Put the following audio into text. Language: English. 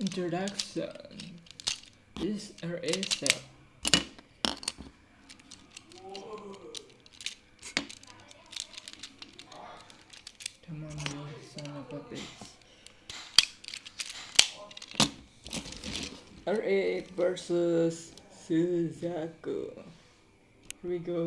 Introduction This is a. Come on, you son of a bitch. R8 versus Suzaku. Here we go.